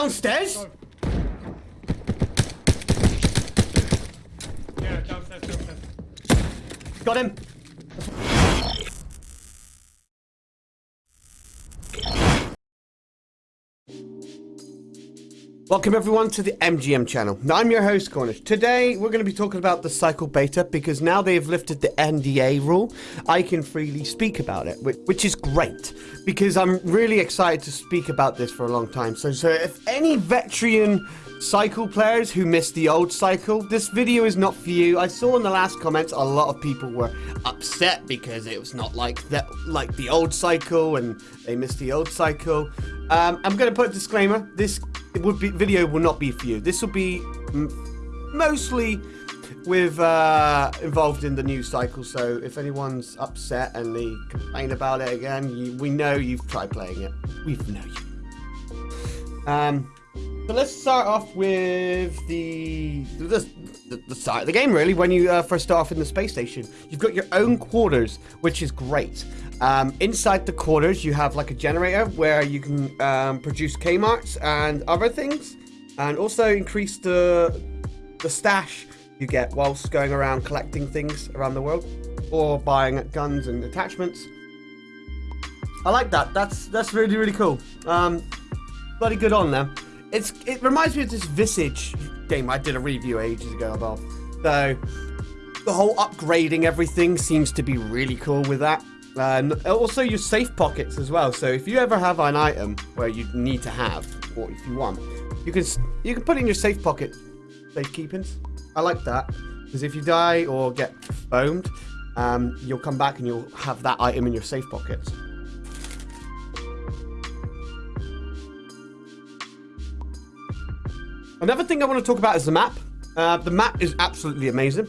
Downstairs? Yeah, downstairs, downstairs. Got him. Welcome everyone to the MGM channel. Now I'm your host Cornish. Today we're going to be talking about the Cycle Beta because now they've lifted the NDA rule, I can freely speak about it, which, is great because I'm really excited to speak about this for a long time. So, so if any veteran cycle players who missed the old cycle, this video is not for you. I saw in the last comments a lot of people were upset because it was not like that, like the old cycle and they missed the old cycle. Um, I'm going to put a disclaimer. This would be video will not be for you. This will be mostly with uh, involved in the news cycle. So if anyone's upset and they complain about it again, you, we know you've tried playing it. We know you. Um, so let's start off with the the, the, the start of the game. Really, when you uh, first start off in the space station, you've got your own quarters, which is great. Um, inside the quarters, you have like a generator where you can um, produce K-Marks and other things, and also increase the the stash you get whilst going around collecting things around the world, or buying guns and attachments. I like that. That's that's really really cool. Um, bloody good on them. It's it reminds me of this Visage game I did a review ages ago about. So the whole upgrading everything seems to be really cool with that. And also your safe pockets as well. So if you ever have an item where you need to have, or if you want, you can you can put it in your safe pocket safe keepings. I like that because if you die or get foamed, um, you'll come back and you'll have that item in your safe pockets. Another thing I want to talk about is the map. Uh, the map is absolutely amazing.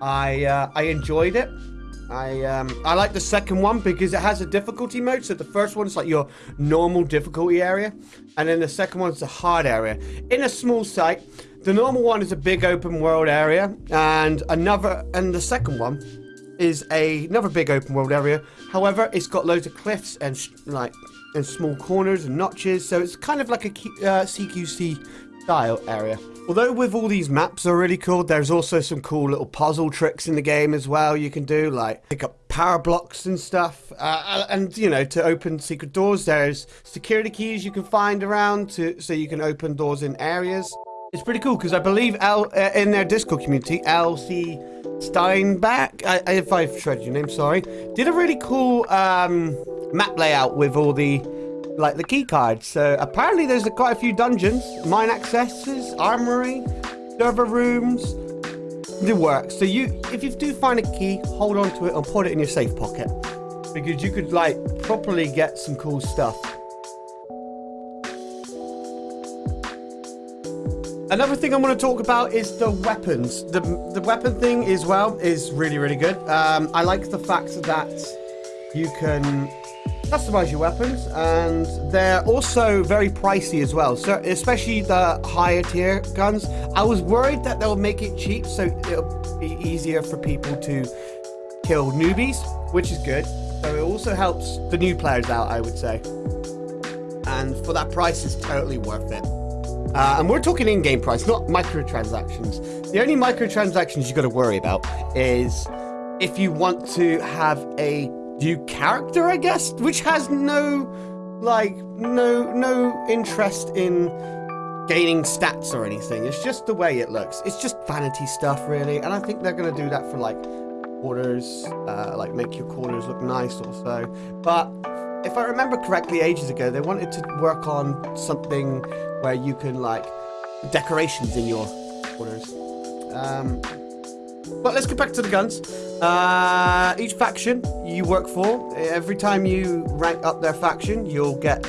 I uh, I enjoyed it. I um, I like the second one because it has a difficulty mode. So the first one's like your normal difficulty area, and then the second one's the hard area. In a small site, the normal one is a big open world area, and another and the second one is a another big open world area. However, it's got loads of cliffs and like and small corners and notches, so it's kind of like a uh, CQC style area. Although with all these maps are really cool, there's also some cool little puzzle tricks in the game as well you can do, like pick up power blocks and stuff. Uh, and, you know, to open secret doors, there's security keys you can find around to so you can open doors in areas. It's pretty cool because I believe L, uh, in their Discord community, LC Steinbach, I, if I've shredded your name, sorry, did a really cool um, map layout with all the like the key cards. So apparently there's quite a few dungeons, mine accesses, armory, server rooms, the works. So you, if you do find a key, hold on to it and put it in your safe pocket because you could like properly get some cool stuff. Another thing I want to talk about is the weapons. The the weapon thing as well is really really good. Um, I like the fact that you can customize your weapons and they're also very pricey as well. So especially the higher tier guns. I was worried that they'll make it cheap so it'll be easier for people to kill newbies which is good. So it also helps the new players out i would say. And for that price it's totally worth it. Uh, and we're talking in-game price not microtransactions. The only microtransactions you've got to worry about is if you want to have a new character, I guess, which has no, like, no, no interest in gaining stats or anything. It's just the way it looks. It's just vanity stuff, really. And I think they're going to do that for, like, quarters, uh, like, make your corners look nice or so. But if I remember correctly, ages ago, they wanted to work on something where you can, like, decorations in your corners. Um, but let's get back to the guns. Uh, each faction you work for, every time you rank up their faction, you'll get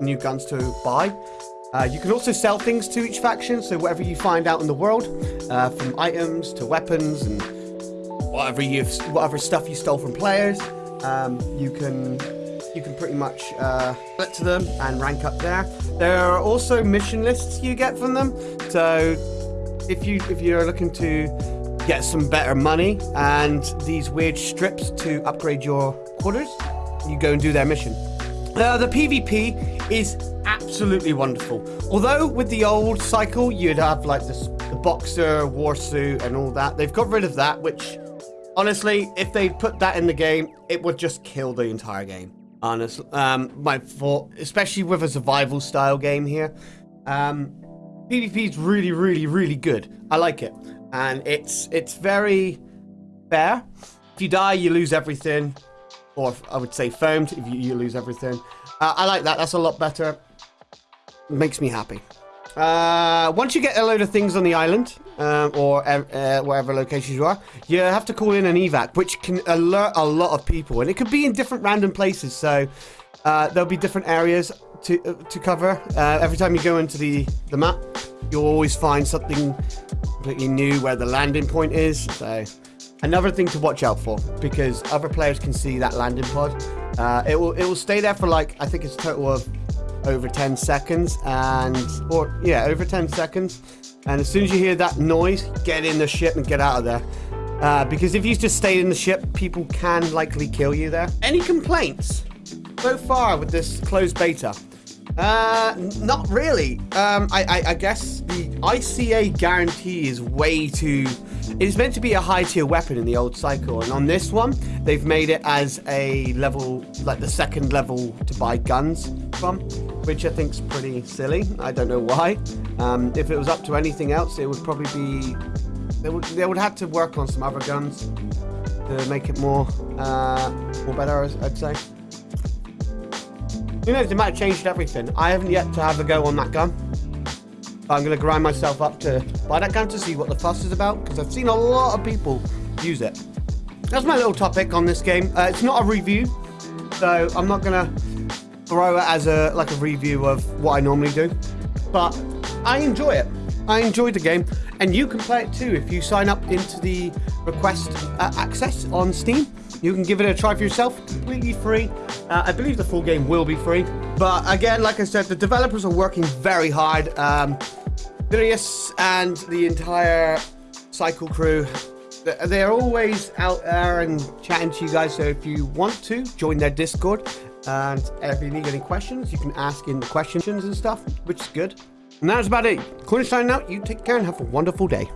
new guns to buy. Uh, you can also sell things to each faction, so whatever you find out in the world, uh, from items to weapons and whatever you whatever stuff you stole from players, um, you can you can pretty much uh, it to them and rank up there. There are also mission lists you get from them, so if you if you're looking to get some better money and these weird strips to upgrade your quarters. You go and do their mission. Uh, the PvP is absolutely wonderful. Although with the old cycle, you'd have like this, the boxer, war suit, and all that. They've got rid of that, which honestly, if they put that in the game, it would just kill the entire game. Honestly, um, my fault, especially with a survival style game here. Um, PvP is really, really, really good. I like it, and it's it's very fair. If you die, you lose everything, or I would say foamed if you, you lose everything. Uh, I like that. That's a lot better. Makes me happy. Uh, once you get a load of things on the island, um, or uh, wherever locations you are, you have to call in an evac, which can alert a lot of people, and it could be in different random places. So uh, there'll be different areas to uh, to cover. Uh, every time you go into the the map, you'll always find something completely new where the landing point is. So another thing to watch out for because other players can see that landing pod. Uh, it will it will stay there for like I think it's a total of over 10 seconds and or yeah over 10 seconds and as soon as you hear that noise get in the ship and get out of there uh, because if you just stay in the ship people can likely kill you there any complaints so far with this closed beta uh, not really. Um, I, I, I guess the ICA guarantee is way too. It is meant to be a high tier weapon in the old cycle, and on this one, they've made it as a level, like the second level to buy guns from, which I think is pretty silly. I don't know why. Um, if it was up to anything else, it would probably be. They would, they would have to work on some other guns to make it more, uh, more better, I'd say. Who knows, they might have changed everything. I haven't yet to have a go on that gun. But I'm going to grind myself up to buy that gun to see what the fuss is about, because I've seen a lot of people use it. That's my little topic on this game. Uh, it's not a review, so I'm not going to throw it as a like a review of what I normally do. But I enjoy it. I enjoyed the game, and you can play it too if you sign up into the request uh, access on Steam. You can give it a try for yourself, completely free. Uh, I believe the full game will be free. But again, like I said, the developers are working very hard. Um, Darius and the entire Cycle crew, they're always out there and chatting to you guys. So if you want to, join their Discord. And if you need any questions, you can ask in the questions and stuff, which is good. And that's about it. Cornish signing out. You take care and have a wonderful day.